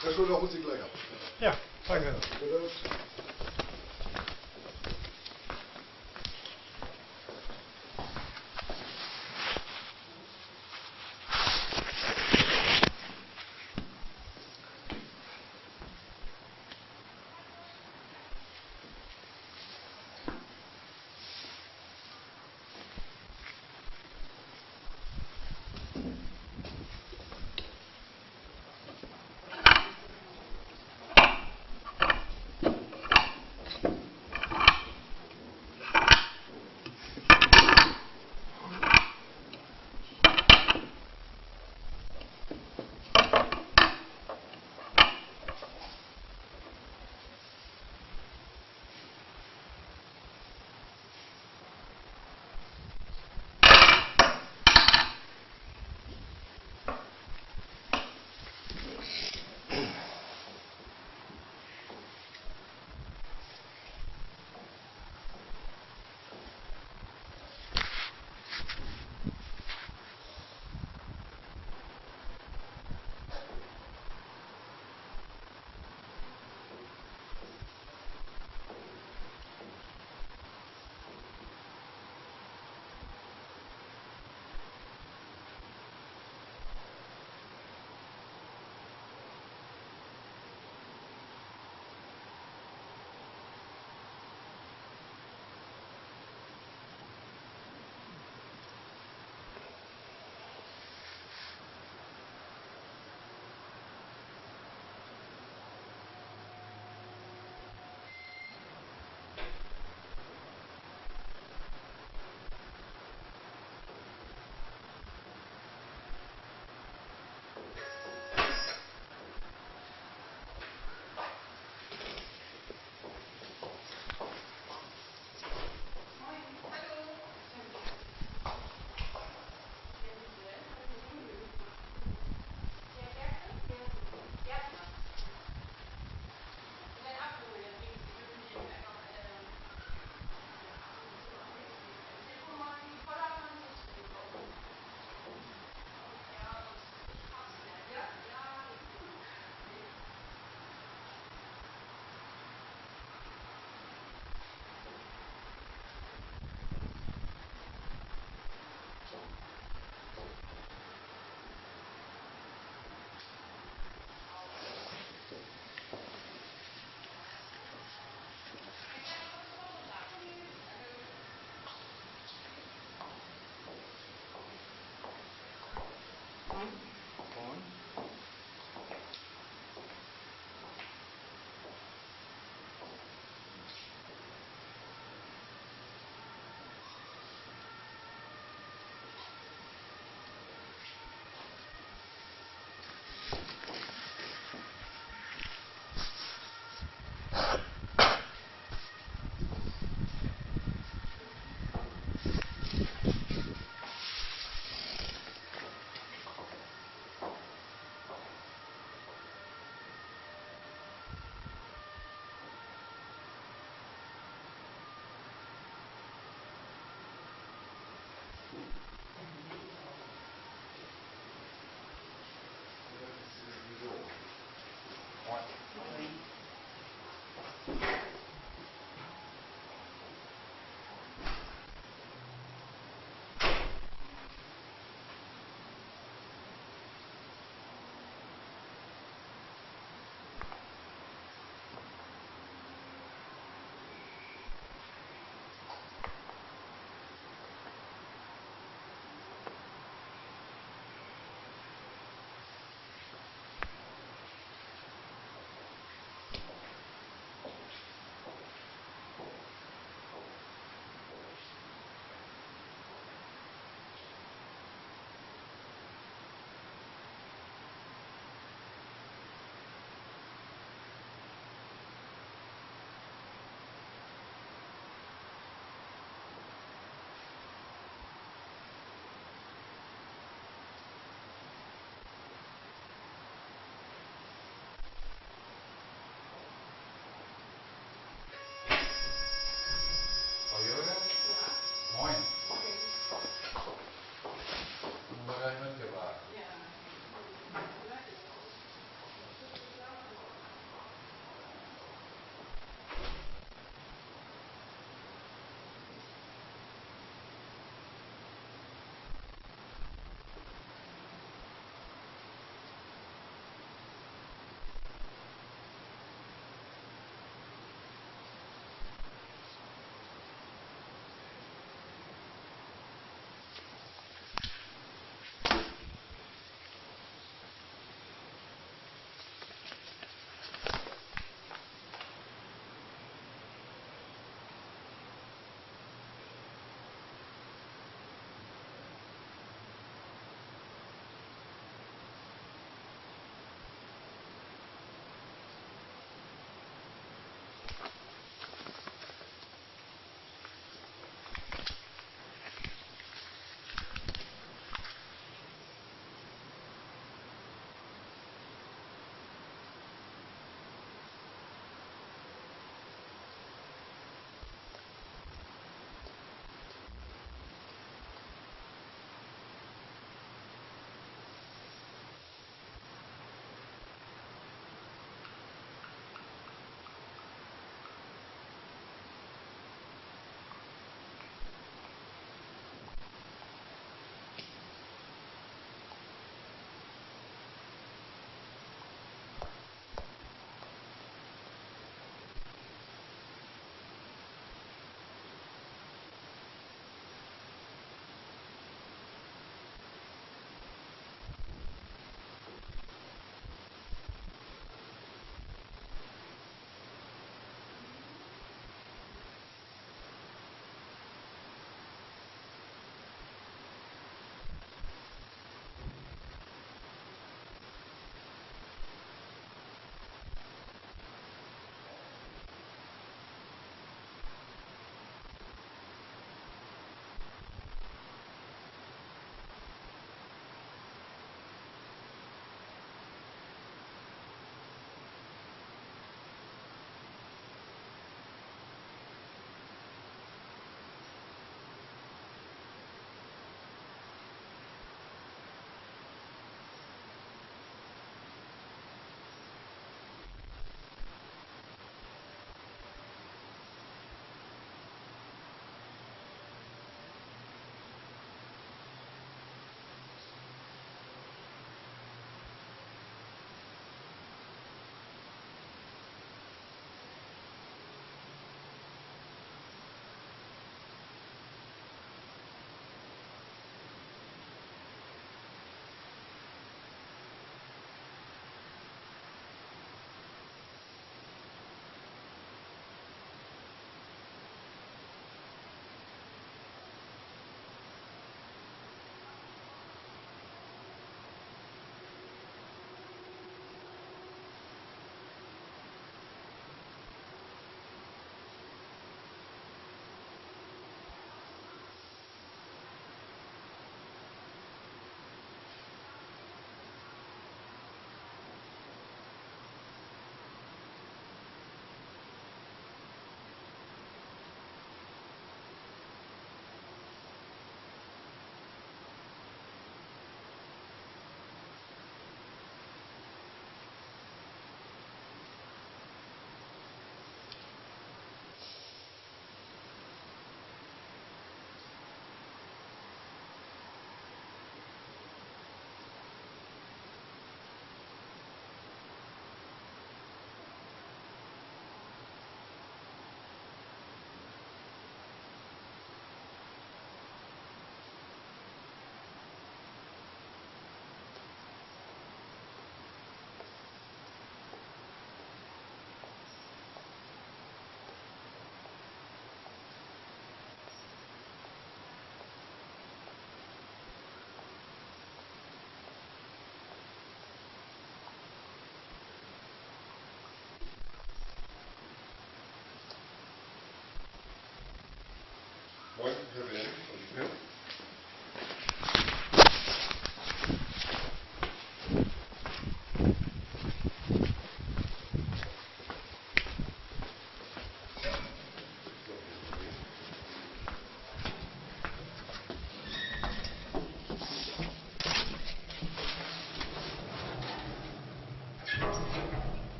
Herr Schröder, holen Sie gleich ab. Ja, danke.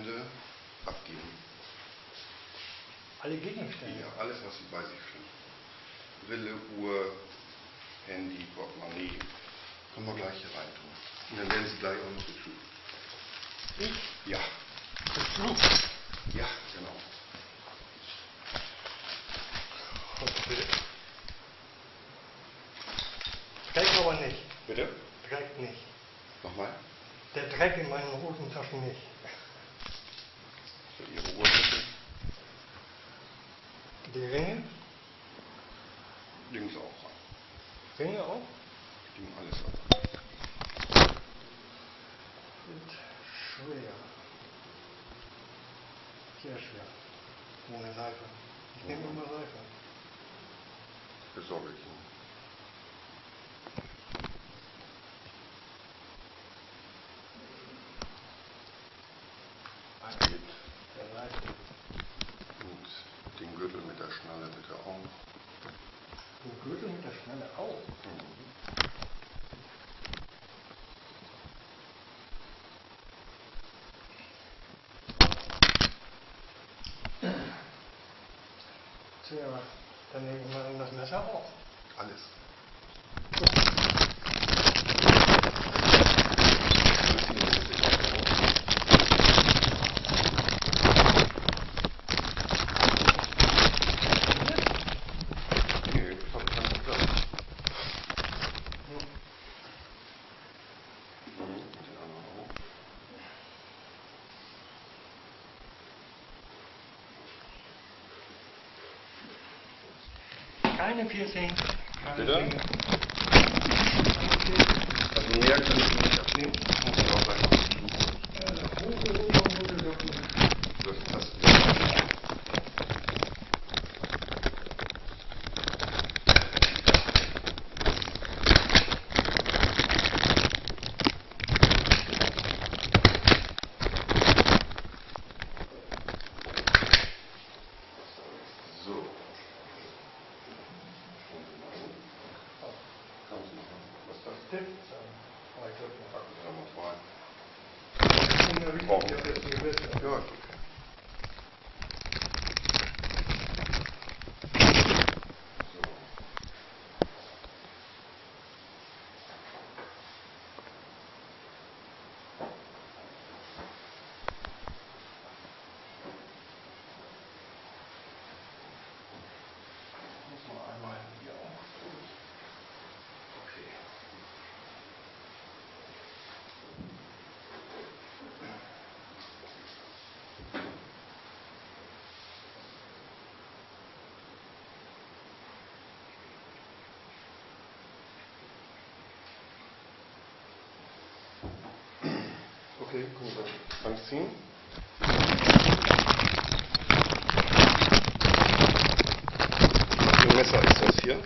Gegenstände abgeben. Alle Gegenstände. Ja, alles, was Sie bei sich finden. Brille, Uhr, Handy, Portemonnaie. Können wir gleich hier rein tun. Und dann werden Sie gleich auch noch geprüft. Ich? Ja, Betrug. ja, genau. Okay. Dreck aber nicht. Bitte? Dreck nicht. Nochmal? Der Dreck in meinen Hosentaschen nicht. So, Ihre bitte. Die Ringe? Links auch. Ringe auch? Die nehmen alles ab. Sind schwer. Sehr schwer. Ohne Seife. Ich nehme immer Seife. Besorge ich Ihnen. Geht. Der Seife. Und den Gürtel bitte auch. Den Gürtel mit der Schnalle auch. Tja, dann nehme ich mal das Messer auch. Alles. Okay, können wir anziehen. Ein Messer ist das hier?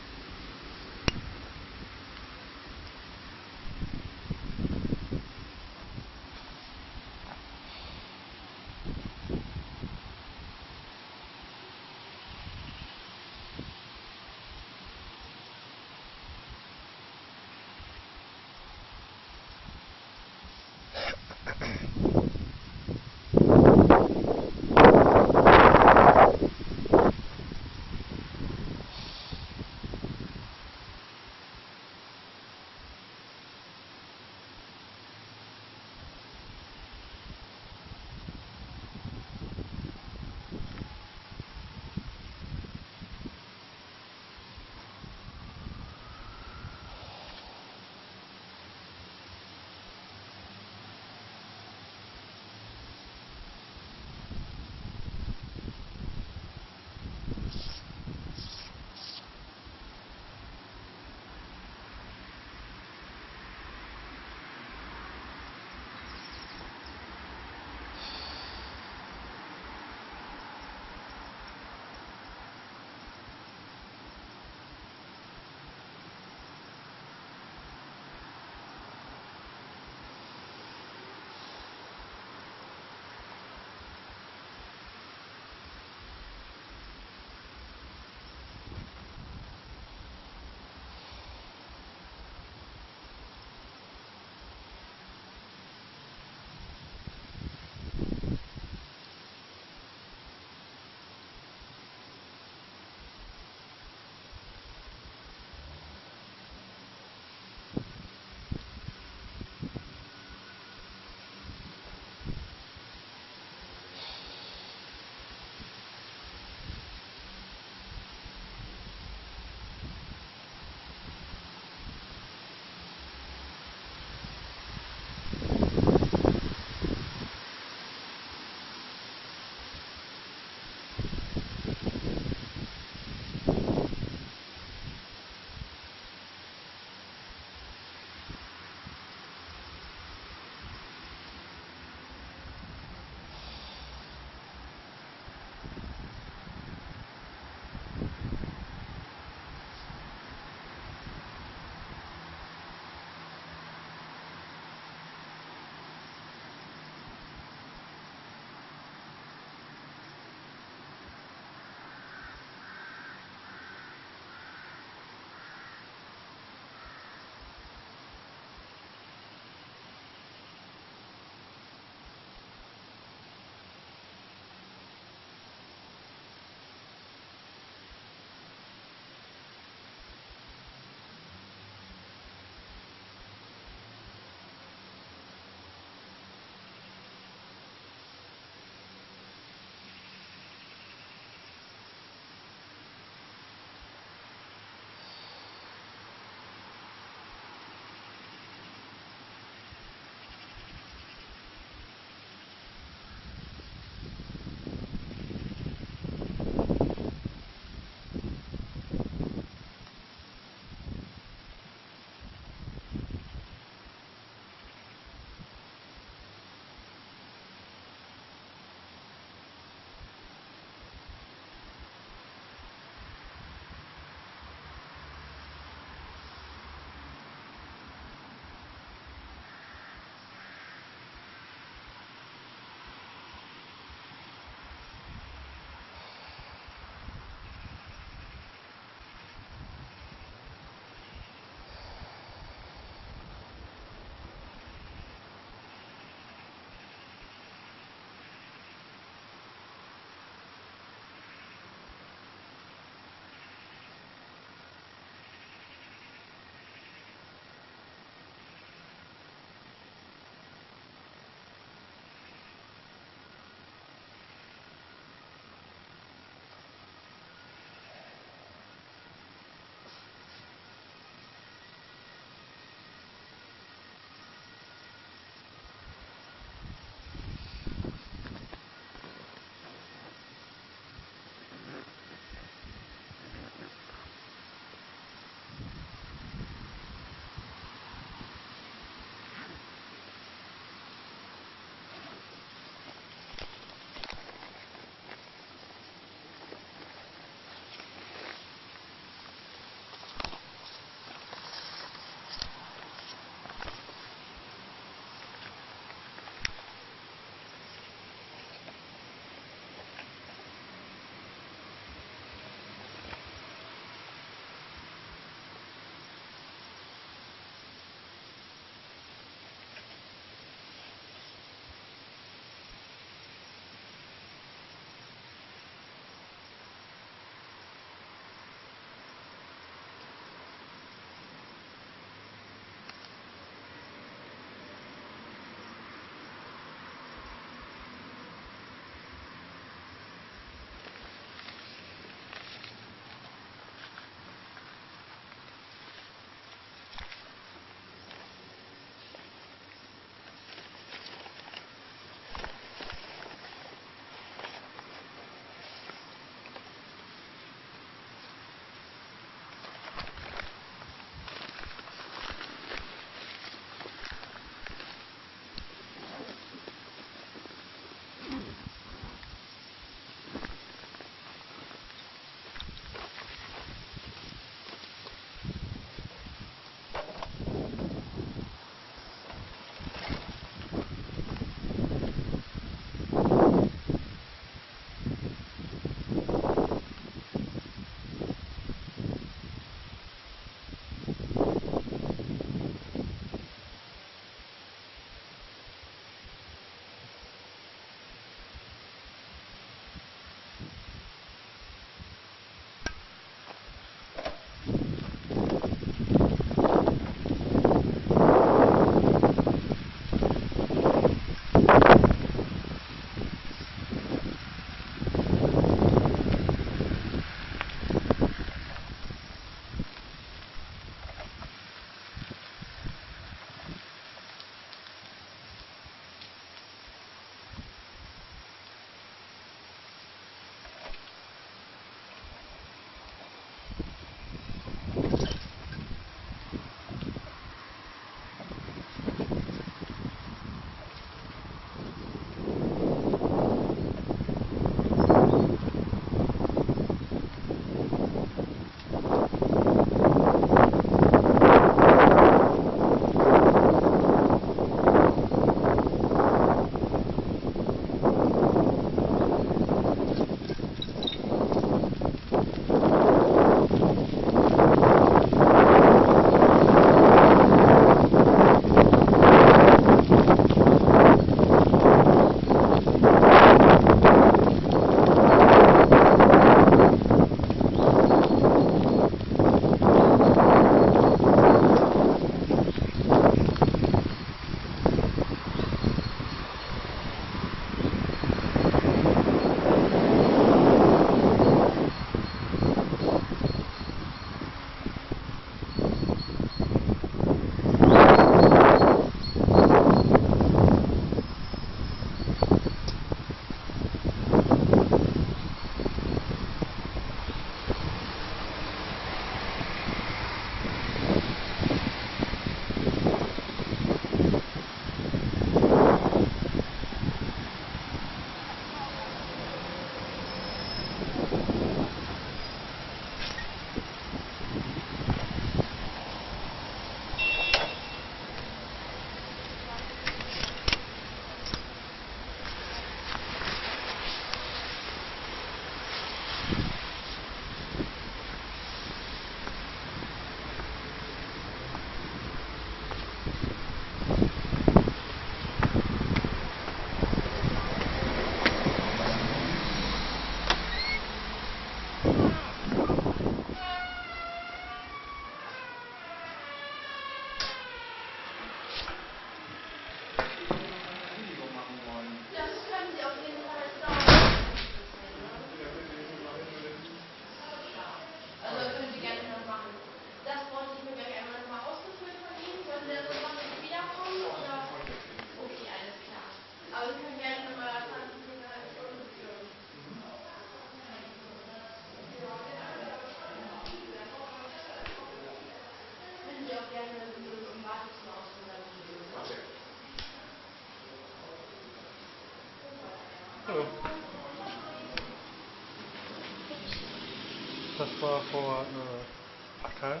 Das war vor äh, Tagen.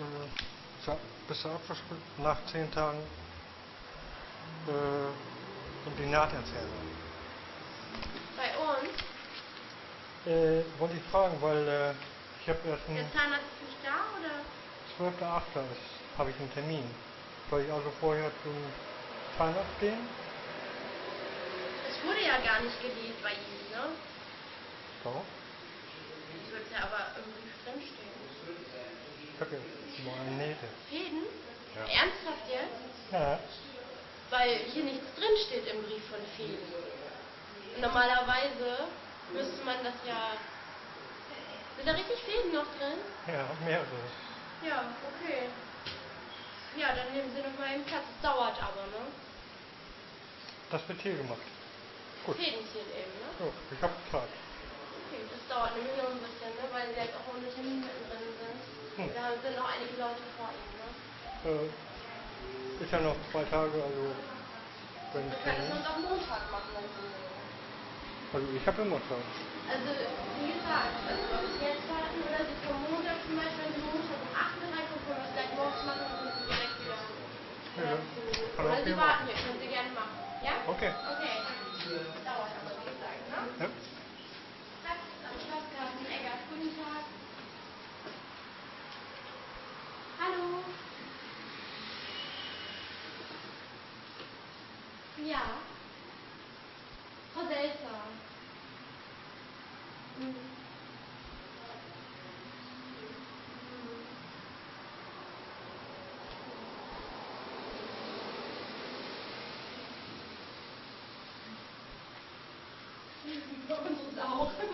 Äh, bis abgeschlossen, nach zehn Tagen äh, im Senat erzählen. Bei uns? Äh, wollte ich fragen, weil äh, ich habe erst einen. Der Zahnarzt ist nicht da oder? 12.8. habe ich einen Termin. Soll ich also vorher zum Zahnarzt gehen? Ja gar nicht gelegt bei ihm, ne? So. Es wird ja aber im Brief drinstehen. Ich habe mal Nähte. Fäden? Ja. Ernsthaft jetzt? Ja. Weil hier nichts drinsteht im Brief von Fäden. Und normalerweise müsste man das ja. Sind da richtig Fäden noch drin? Ja, mehrere. Ja, okay. Ja, dann nehmen Sie noch mal eben Platz. Es dauert aber, ne? Das wird hier gemacht. Gut. Fäden ziehen eben, ne? So, ich habe Zeit. Okay, das dauert nämlich noch ein bisschen, ne? Weil Sie jetzt auch ohne Termin mittendrin sind. Hm. Da sind noch einige Leute vor Ihnen, ne? Äh, ist ja noch zwei Tage, also wenn Wir ich können es uns auch Montag machen, wenn Sie. Also ich habe immer Zeit. Also, wie gesagt, also ob Sie jetzt warten oder Sie kommen Montag zum Beispiel, wenn Sie Montag um 8 Uhr reinkommen, können wir es gleich morgens machen und Sie direkt wieder. Ja, Oder, Sie warten hier, können Sie gerne machen. Ja? Okay. Okay. Ja. Hallo. Ja. Frau Selzer. Mhm. Mhm. Bei uns ist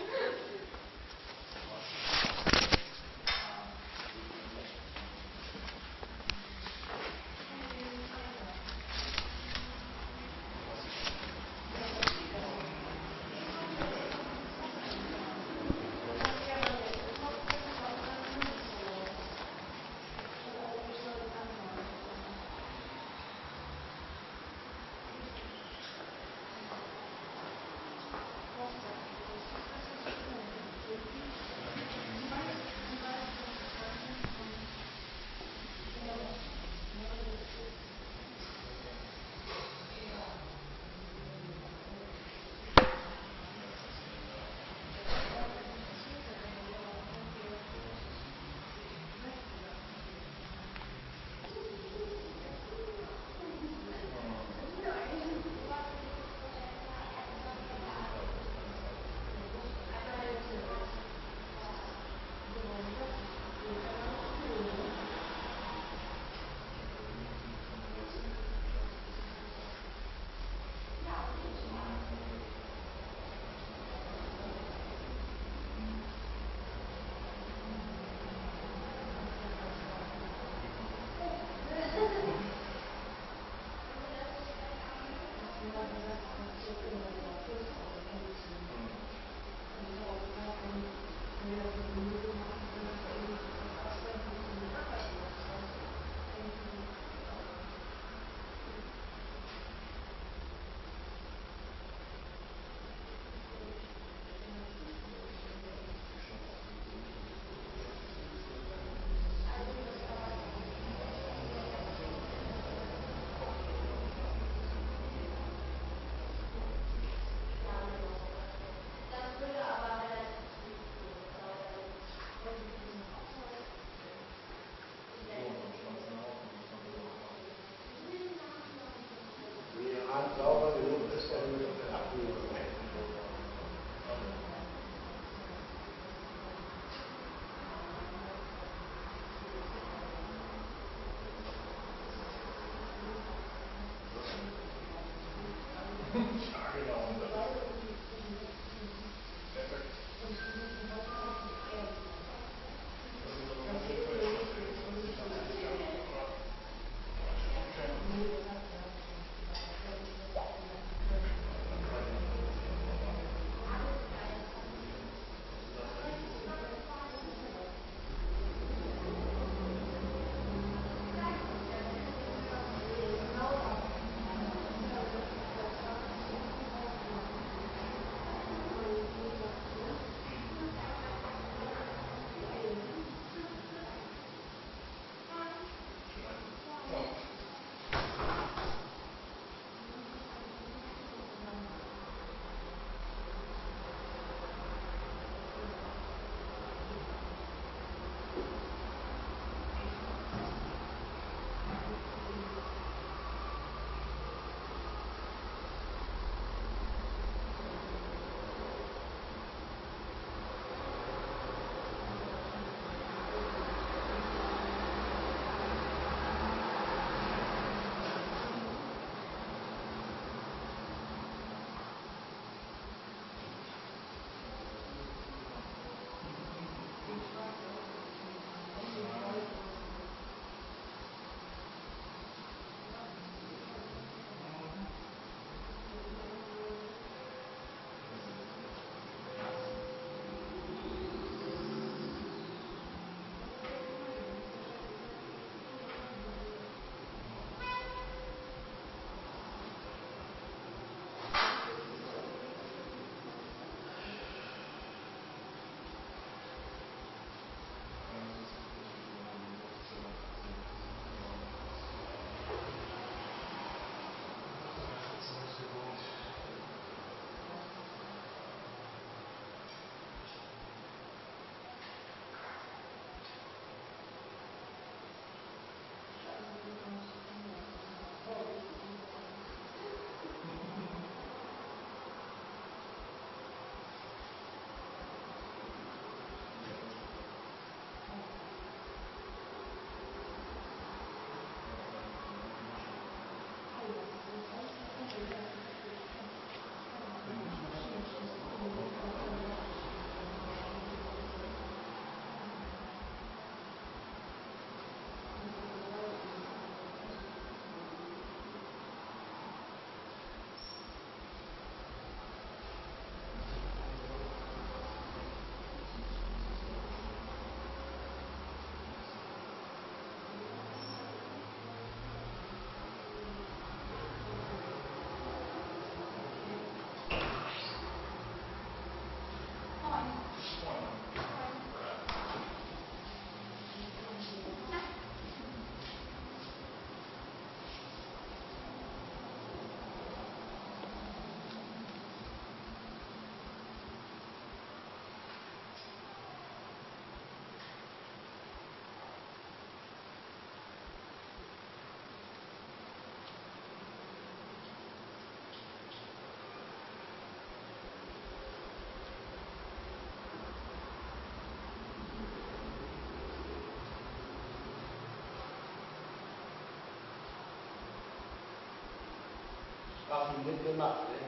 auch. schon mitgemacht. Ne?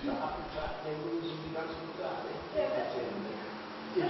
Der Affentrag, der wurde so die ganze Tag. Ne? Die